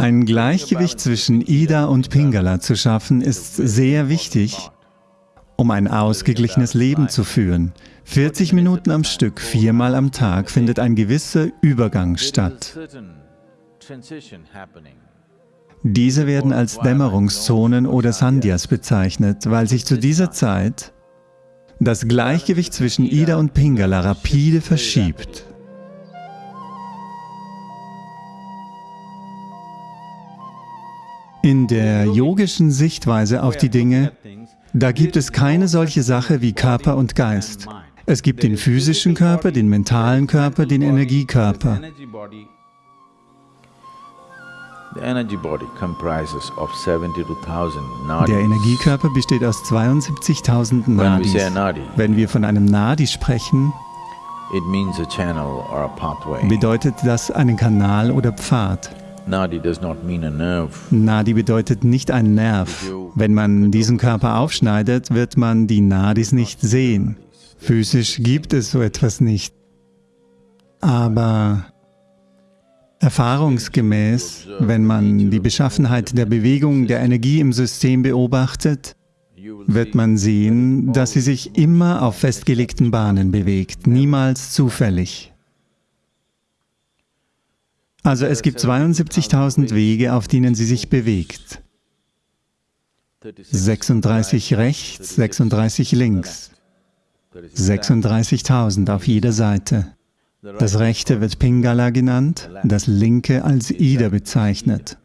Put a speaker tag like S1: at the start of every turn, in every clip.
S1: Ein Gleichgewicht zwischen Ida und Pingala zu schaffen, ist sehr wichtig, um ein ausgeglichenes Leben zu führen. 40 Minuten am Stück, viermal am Tag findet ein gewisser Übergang statt. Diese werden als Dämmerungszonen oder Sandhyas bezeichnet, weil sich zu dieser Zeit das Gleichgewicht zwischen Ida und Pingala rapide verschiebt. In der yogischen Sichtweise auf die Dinge, da gibt es keine solche Sache wie Körper und Geist. Es gibt den physischen Körper, den mentalen Körper, den Energiekörper. Der Energiekörper besteht aus 72.000 Nadis. Wenn wir von einem Nadi sprechen, bedeutet das einen Kanal oder Pfad. Nadi bedeutet nicht ein Nerv. Wenn man diesen Körper aufschneidet, wird man die Nadis nicht sehen. Physisch gibt es so etwas nicht. Aber erfahrungsgemäß, wenn man die Beschaffenheit der Bewegung der Energie im System beobachtet, wird man sehen, dass sie sich immer auf festgelegten Bahnen bewegt, niemals zufällig. Also es gibt 72.000 Wege, auf denen sie sich bewegt. 36 rechts, 36 links. 36.000 auf jeder Seite. Das rechte wird Pingala genannt, das linke als Ida bezeichnet.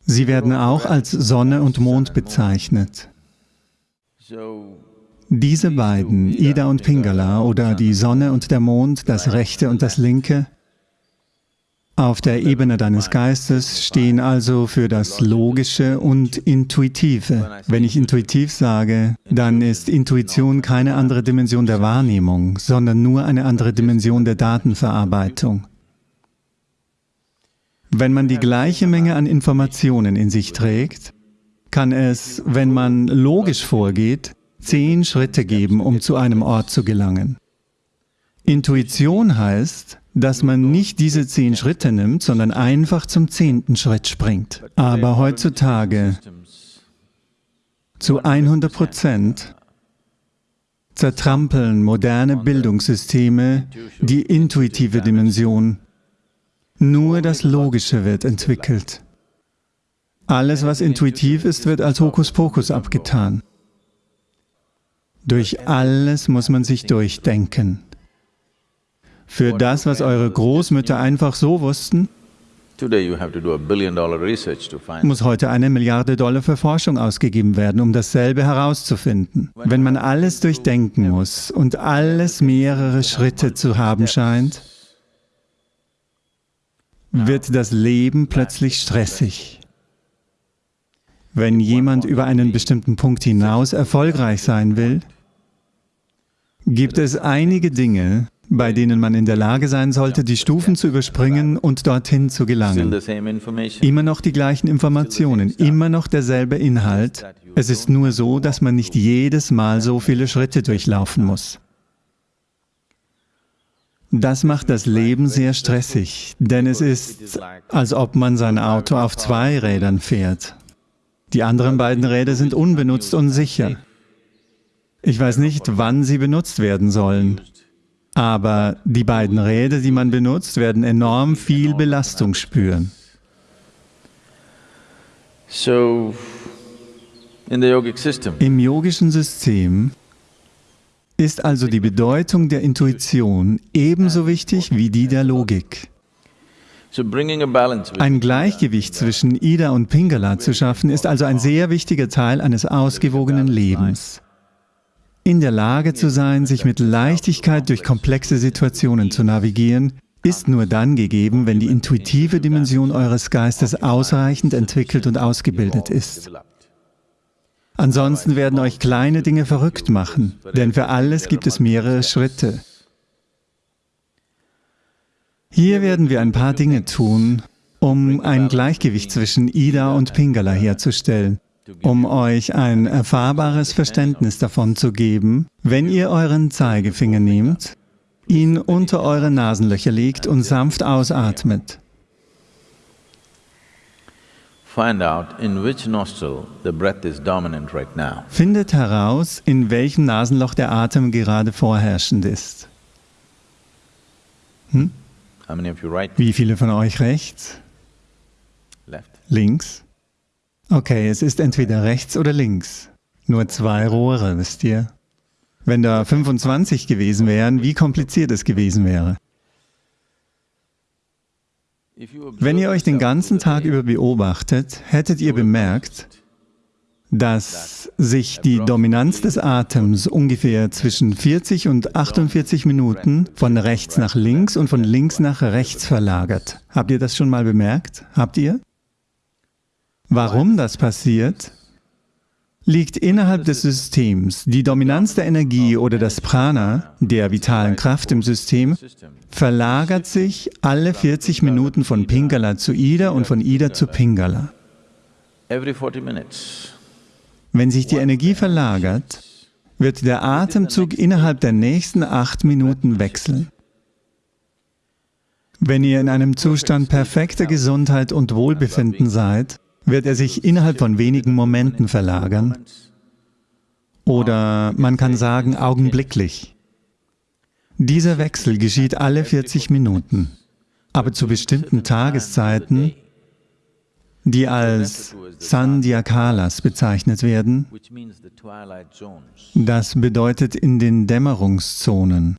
S1: Sie werden auch als Sonne und Mond bezeichnet. Diese beiden, Ida und Pingala, oder die Sonne und der Mond, das rechte und das linke, auf der Ebene deines Geistes stehen also für das Logische und Intuitive. Wenn ich intuitiv sage, dann ist Intuition keine andere Dimension der Wahrnehmung, sondern nur eine andere Dimension der Datenverarbeitung. Wenn man die gleiche Menge an Informationen in sich trägt, kann es, wenn man logisch vorgeht, zehn Schritte geben, um zu einem Ort zu gelangen. Intuition heißt, dass man nicht diese zehn Schritte nimmt, sondern einfach zum zehnten Schritt springt. Aber heutzutage zu 100 Prozent zertrampeln moderne Bildungssysteme die intuitive Dimension. Nur das Logische wird entwickelt. Alles, was intuitiv ist, wird als Hokuspokus abgetan. Durch alles muss man sich durchdenken. Für das, was eure Großmütter einfach so wussten, muss heute eine Milliarde Dollar für Forschung ausgegeben werden, um dasselbe herauszufinden. Wenn man alles durchdenken muss und alles mehrere Schritte zu haben scheint, wird das Leben plötzlich stressig. Wenn jemand über einen bestimmten Punkt hinaus erfolgreich sein will, gibt es einige Dinge, bei denen man in der Lage sein sollte, die Stufen zu überspringen und dorthin zu gelangen. Immer noch die gleichen Informationen, immer noch derselbe Inhalt. Es ist nur so, dass man nicht jedes Mal so viele Schritte durchlaufen muss. Das macht das Leben sehr stressig, denn es ist, als ob man sein Auto auf zwei Rädern fährt. Die anderen beiden Räder sind unbenutzt und sicher. Ich weiß nicht, wann sie benutzt werden sollen, aber die beiden Räder, die man benutzt, werden enorm viel Belastung spüren. Im yogischen System ist also die Bedeutung der Intuition ebenso wichtig wie die der Logik. Ein Gleichgewicht zwischen Ida und Pingala zu schaffen, ist also ein sehr wichtiger Teil eines ausgewogenen Lebens. In der Lage zu sein, sich mit Leichtigkeit durch komplexe Situationen zu navigieren, ist nur dann gegeben, wenn die intuitive Dimension eures Geistes ausreichend entwickelt und ausgebildet ist. Ansonsten werden euch kleine Dinge verrückt machen, denn für alles gibt es mehrere Schritte. Hier werden wir ein paar Dinge tun, um ein Gleichgewicht zwischen Ida und Pingala herzustellen, um euch ein erfahrbares Verständnis davon zu geben, wenn ihr euren Zeigefinger nehmt, ihn unter eure Nasenlöcher legt und sanft ausatmet. Findet heraus, in welchem Nasenloch der Atem gerade vorherrschend ist. Hm? Wie viele von euch rechts? Links? Okay, es ist entweder rechts oder links. Nur zwei Rohre, wisst ihr? Wenn da 25 gewesen wären, wie kompliziert es gewesen wäre. Wenn ihr euch den ganzen Tag über beobachtet, hättet ihr bemerkt, dass sich die Dominanz des Atems ungefähr zwischen 40 und 48 Minuten von rechts nach links und von links nach rechts verlagert. Habt ihr das schon mal bemerkt? Habt ihr? Warum das passiert, liegt innerhalb des Systems. Die Dominanz der Energie oder das Prana, der vitalen Kraft im System, verlagert sich alle 40 Minuten von Pingala zu Ida und von Ida zu Pingala. Wenn sich die Energie verlagert, wird der Atemzug innerhalb der nächsten acht Minuten wechseln. Wenn ihr in einem Zustand perfekter Gesundheit und Wohlbefinden seid, wird er sich innerhalb von wenigen Momenten verlagern. Oder man kann sagen, augenblicklich. Dieser Wechsel geschieht alle 40 Minuten, aber zu bestimmten Tageszeiten, die als Sandhyakalas bezeichnet werden. Das bedeutet in den Dämmerungszonen.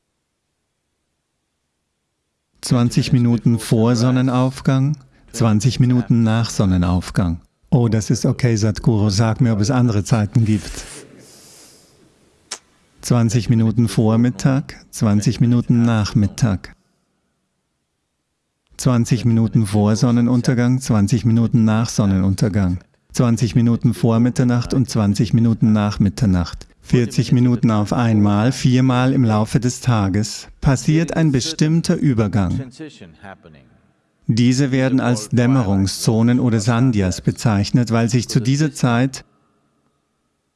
S1: 20 Minuten vor Sonnenaufgang, 20 Minuten nach Sonnenaufgang. Oh, das ist okay, Sadhguru, sag mir, ob es andere Zeiten gibt. 20 Minuten vor Mittag, 20 Minuten nach Mittag. 20 Minuten vor Sonnenuntergang, 20 Minuten nach Sonnenuntergang. 20 Minuten vor Mitternacht und 20 Minuten nach Mitternacht. 40 Minuten auf einmal, viermal im Laufe des Tages, passiert ein bestimmter Übergang. Diese werden als Dämmerungszonen oder Sandhyas bezeichnet, weil sich zu dieser Zeit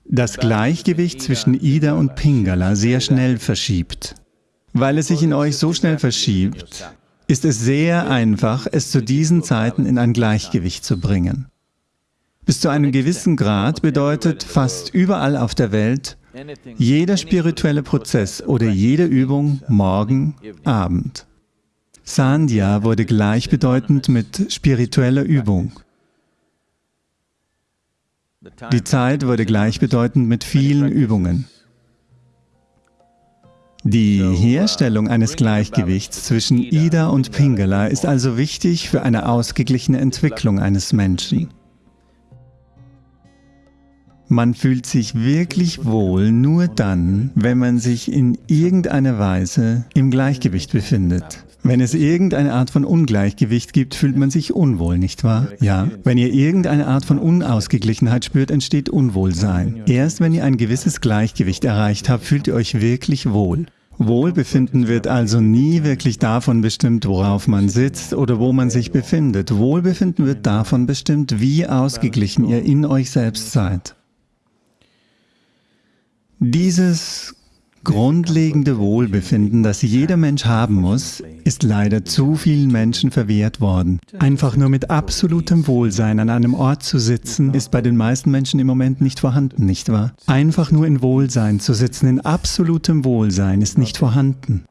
S1: das Gleichgewicht zwischen Ida und Pingala sehr schnell verschiebt. Weil es sich in euch so schnell verschiebt, ist es sehr einfach, es zu diesen Zeiten in ein Gleichgewicht zu bringen. Bis zu einem gewissen Grad bedeutet fast überall auf der Welt jeder spirituelle Prozess oder jede Übung Morgen, Abend. Sandhya wurde gleichbedeutend mit spiritueller Übung. Die Zeit wurde gleichbedeutend mit vielen Übungen. Die Herstellung eines Gleichgewichts zwischen Ida und Pingala ist also wichtig für eine ausgeglichene Entwicklung eines Menschen. Man fühlt sich wirklich wohl nur dann, wenn man sich in irgendeiner Weise im Gleichgewicht befindet. Wenn es irgendeine Art von Ungleichgewicht gibt, fühlt man sich unwohl, nicht wahr? Ja. Wenn ihr irgendeine Art von Unausgeglichenheit spürt, entsteht Unwohlsein. Erst wenn ihr ein gewisses Gleichgewicht erreicht habt, fühlt ihr euch wirklich wohl. Wohlbefinden wird also nie wirklich davon bestimmt, worauf man sitzt oder wo man sich befindet. Wohlbefinden wird davon bestimmt, wie ausgeglichen ihr in euch selbst seid. Dieses grundlegende Wohlbefinden, das jeder Mensch haben muss, ist leider zu vielen Menschen verwehrt worden. Einfach nur mit absolutem Wohlsein an einem Ort zu sitzen, ist bei den meisten Menschen im Moment nicht vorhanden, nicht wahr? Einfach nur in Wohlsein zu sitzen, in absolutem Wohlsein, ist nicht vorhanden.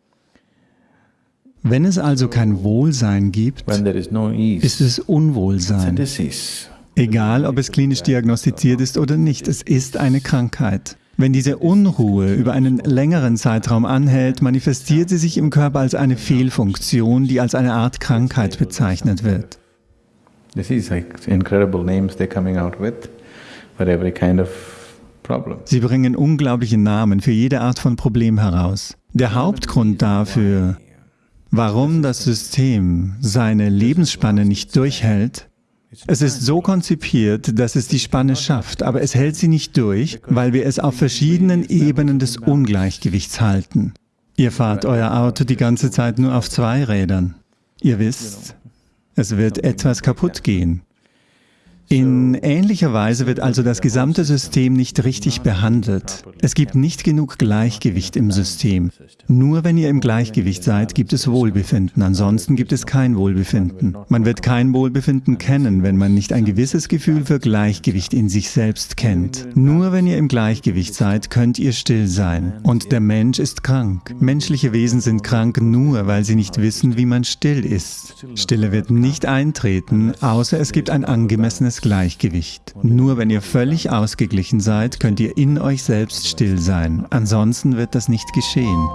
S1: Wenn es also kein Wohlsein gibt, ist es Unwohlsein. Egal, ob es klinisch diagnostiziert ist oder nicht, es ist eine Krankheit. Wenn diese Unruhe über einen längeren Zeitraum anhält, manifestiert sie sich im Körper als eine Fehlfunktion, die als eine Art Krankheit bezeichnet wird. Sie bringen unglaubliche Namen für jede Art von Problem heraus. Der Hauptgrund dafür, warum das System seine Lebensspanne nicht durchhält, es ist so konzipiert, dass es die Spanne schafft, aber es hält sie nicht durch, weil wir es auf verschiedenen Ebenen des Ungleichgewichts halten. Ihr fahrt euer Auto die ganze Zeit nur auf zwei Rädern. Ihr wisst, es wird etwas kaputt gehen. In ähnlicher Weise wird also das gesamte System nicht richtig behandelt. Es gibt nicht genug Gleichgewicht im System. Nur wenn ihr im Gleichgewicht seid, gibt es Wohlbefinden, ansonsten gibt es kein Wohlbefinden. Man wird kein Wohlbefinden kennen, wenn man nicht ein gewisses Gefühl für Gleichgewicht in sich selbst kennt. Nur wenn ihr im Gleichgewicht seid, könnt ihr still sein. Und der Mensch ist krank. Menschliche Wesen sind krank nur, weil sie nicht wissen, wie man still ist. Stille wird nicht eintreten, außer es gibt ein angemessenes Gleichgewicht. Nur wenn ihr völlig ausgeglichen seid, könnt ihr in euch selbst still sein. Ansonsten wird das nicht geschehen.